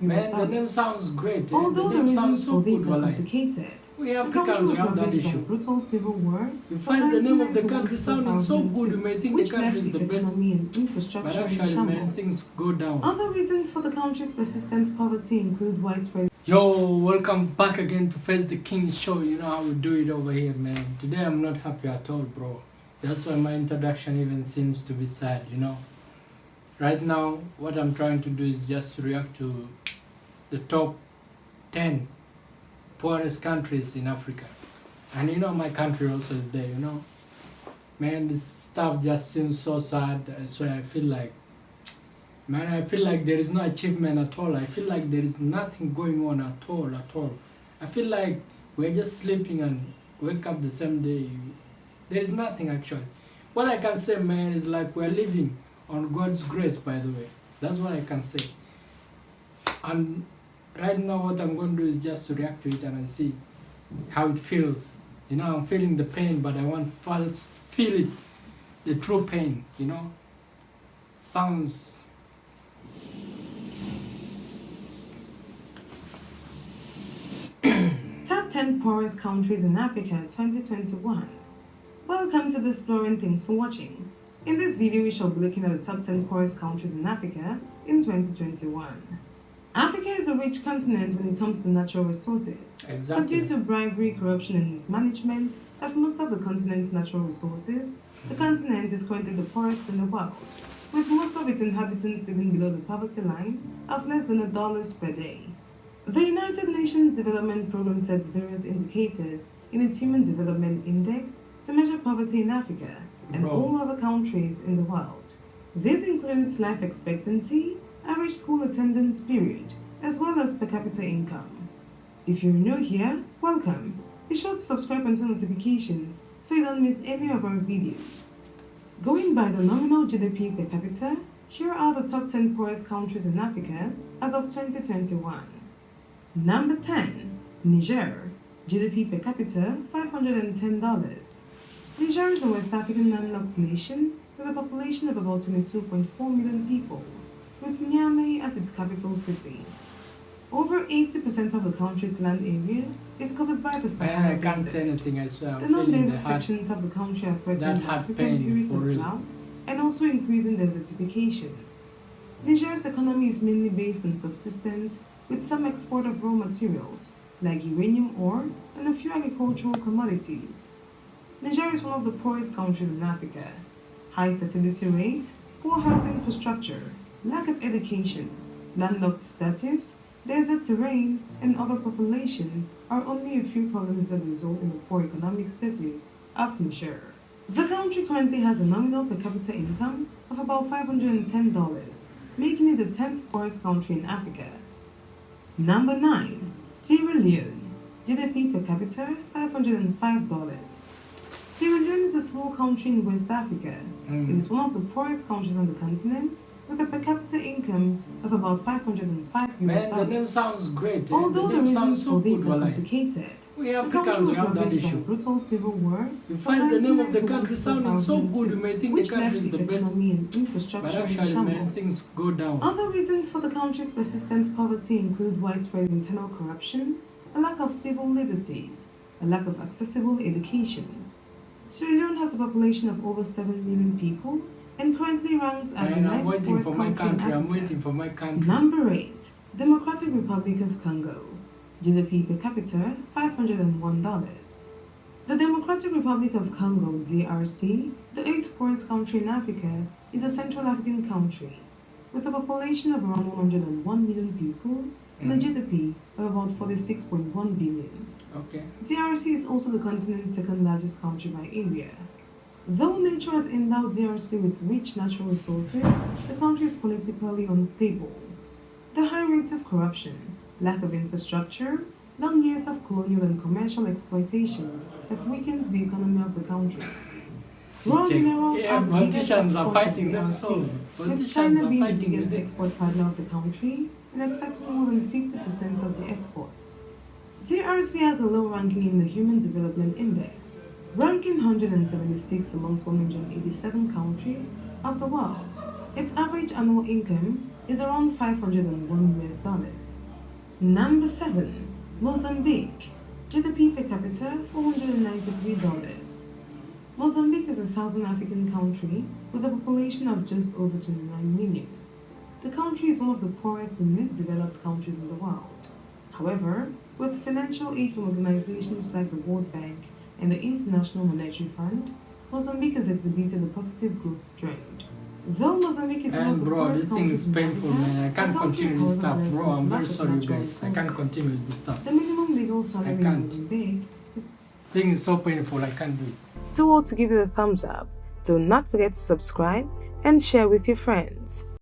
Man, the name sounds great. eh? Although the the name sounds reasons so good, this are Walai. complicated, We the Africans, we have that ravaged by a issue. brutal civil war You find the name of the country sounding so good, you may think the country is the best. and But infrastructure in actually, man, things go down. Other reasons for the country's persistent poverty include widespread Yo, welcome back again to Face the King show. You know how we do it over here, man. Today I'm not happy at all, bro. That's why my introduction even seems to be sad, you know. Right now, what I'm trying to do is just to react to the top 10 poorest countries in Africa. And you know, my country also is there, you know. Man, this stuff just seems so sad. I swear, I feel like Man, I feel like there is no achievement at all. I feel like there is nothing going on at all, at all. I feel like we're just sleeping and wake up the same day. There is nothing actually. What I can say, man, is like we're living on God's grace, by the way. That's what I can say. And right now, what I'm going to do is just to react to it and I see how it feels. You know, I'm feeling the pain, but I want to feel it, the true pain, you know. Sounds Top 10 Poorest Countries in Africa 2021. Welcome to the Exploring Things for watching. In this video, we shall be looking at the top 10 poorest countries in Africa in 2021. Is a rich continent when it comes to natural resources. But due to bribery, corruption, and mismanagement of most of the continent's natural resources, the continent is currently the poorest in the world, with most of its inhabitants living below the poverty line of less than a dollar per day. The United Nations Development Programme sets various indicators in its Human Development Index to measure poverty in Africa and Bro. all other countries in the world. This includes life expectancy, average school attendance period, as well as per capita income. If you're new here, welcome. Be sure to subscribe and turn notifications so you don't miss any of our videos. Going by the nominal GDP per capita, here are the top 10 poorest countries in Africa as of 2021. Number 10, Niger. GDP per capita $510. Niger is a West African landlocked nation with a population of about 22.4 million people, with Niamey as its capital city. Over 80% of the country's land area is covered by the Sahara I can't Desert. say anything. I swear, The I'm feeling the non-desert sections of the country are threatened by periods of drought and also increasing desertification. Niger's economy is mainly based on subsistence, with some export of raw materials like uranium ore and a few agricultural commodities. Niger is one of the poorest countries in Africa. High fertility rate, poor health infrastructure, lack of education, landlocked status, desert terrain, and overpopulation are only a few problems that result in the poor economic status of Niger. The country currently has a nominal per capita income of about $510, making it the 10th poorest country in Africa. Number 9. Sierra Leone. GDP per capita $505. Sierra Leone is a small country in West Africa. It Mm. is one of the poorest countries on the continent with a per capita income of about 505 US Man, the name sounds great. eh? Although the the sounds reasons so for this are complicated, We the country Africans, was have that ravaged by a issue. brutal civil war You find the name of the country sounding so good, you may think the country is the best. But actually, man, things go down. Other reasons for the country's persistent poverty include widespread internal corruption, a lack of civil liberties, a lack of accessible education. Sierra Leone has a population of over 7 million people and currently ranks as the ninth waiting for my country. I'm waiting for my country. Number 8. Democratic Republic of Congo. GDP per capita $501. The Democratic Republic of Congo, DRC, the eighth poorest country in Africa, is a Central African country with a population of around 101 million people and a Mm. GDP of about 46.1 billion. Okay. DRC is also the continent's second largest country by area. Though nature has endowed DRC with rich natural resources, the country is politically unstable. The high rates of corruption, lack of infrastructure, long years of colonial and commercial exploitation have weakened the economy of the country. Raw minerals Yeah, are the biggest politicians are fighting themselves. with China being the biggest export partner of the country and accepting more than 50% of the exports. DRC has a low ranking in the Human Development Index, ranking 176 amongst 187 countries of the world. Its average annual income is around 501 US dollars. Number 7. Mozambique. GDP per capita $493. Mozambique is a southern African country with a population of just over 29 million. The country is one of the poorest and least developed countries in the world. However, with financial aid from organizations like the World Bank and the International Monetary Fund, Mozambique has exhibited a positive growth trend. Though Mozambique is And bro, this thing is painful, man. I can't continue this stuff, bro. I'm very sorry, guys. I can't continue with this stuff. The minimum legal salary in can't. Is Thing is so painful. I can't do it. So all to give you the thumbs up. Do not forget to subscribe and share with your friends.